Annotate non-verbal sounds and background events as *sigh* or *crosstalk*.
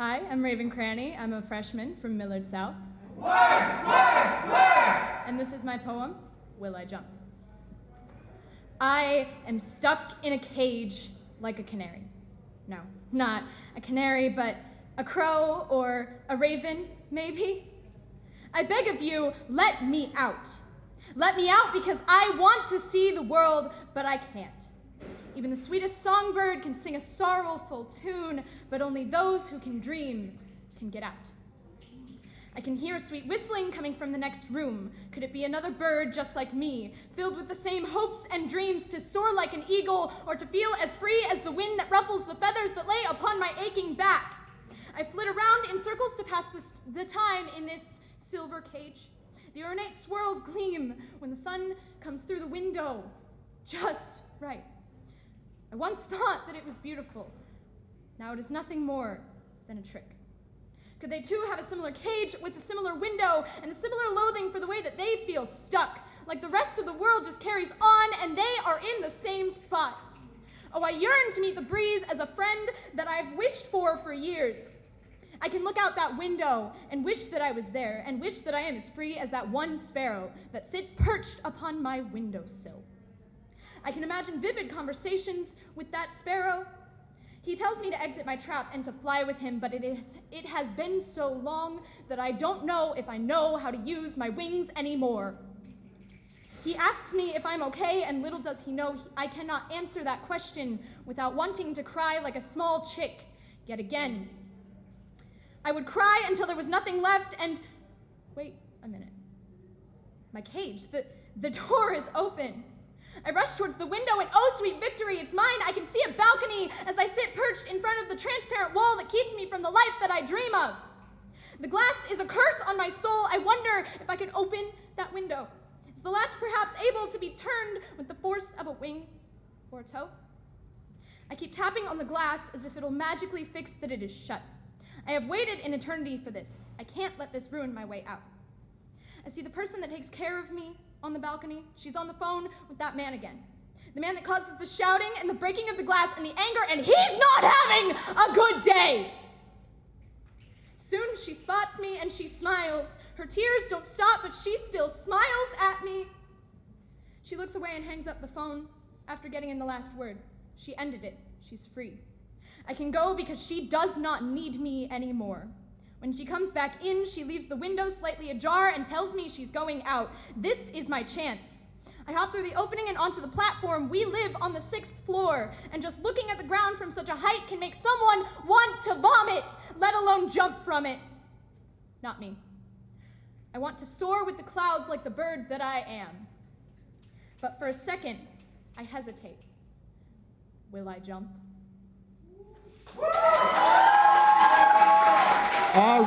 Hi, I'm Raven Cranny. I'm a freshman from Millard South. Words, words, words! And this is my poem, Will I Jump? I am stuck in a cage like a canary. No, not a canary, but a crow or a raven, maybe. I beg of you, let me out. Let me out because I want to see the world, but I can't. Even the sweetest songbird can sing a sorrowful tune, but only those who can dream can get out. I can hear a sweet whistling coming from the next room. Could it be another bird just like me, filled with the same hopes and dreams to soar like an eagle or to feel as free as the wind that ruffles the feathers that lay upon my aching back? I flit around in circles to pass this, the time in this silver cage. The ornate swirls gleam when the sun comes through the window, just right. I once *laughs* thought that it was beautiful. Now it is nothing more than a trick. Could they too have a similar cage with a similar window and a similar loathing for the way that they feel stuck? Like the rest of the world just carries on and they are in the same spot. Oh, I yearn to meet the breeze as a friend that I've wished for for years. I can look out that window and wish that I was there and wish that I am as free as that one sparrow that sits perched upon my windowsill. I can imagine vivid conversations with that sparrow. He tells me to exit my trap and to fly with him, but it, is, it has been so long that I don't know if I know how to use my wings anymore. He asks me if I'm okay, and little does he know I cannot answer that question without wanting to cry like a small chick yet again. I would cry until there was nothing left, and wait a minute. My cage, the, the door is open. I rush towards the window, and oh, sweet victory, it's mine. I can see a balcony as I sit perched in front of the transparent wall that keeps me from the life that I dream of. The glass is a curse on my soul. I wonder if I could open that window. Is the latch perhaps able to be turned with the force of a wing or a toe? I keep tapping on the glass as if it'll magically fix that it is shut. I have waited an eternity for this. I can't let this ruin my way out. I see the person that takes care of me on the balcony. She's on the phone with that man again. The man that causes the shouting and the breaking of the glass and the anger, and he's not having a good day. Soon she spots me and she smiles. Her tears don't stop, but she still smiles at me. She looks away and hangs up the phone after getting in the last word. She ended it. She's free. I can go because she does not need me anymore. When she comes back in, she leaves the window slightly ajar and tells me she's going out. This is my chance. I hop through the opening and onto the platform. We live on the sixth floor, and just looking at the ground from such a height can make someone want to vomit, let alone jump from it. Not me. I want to soar with the clouds like the bird that I am. But for a second, I hesitate. Will I jump? All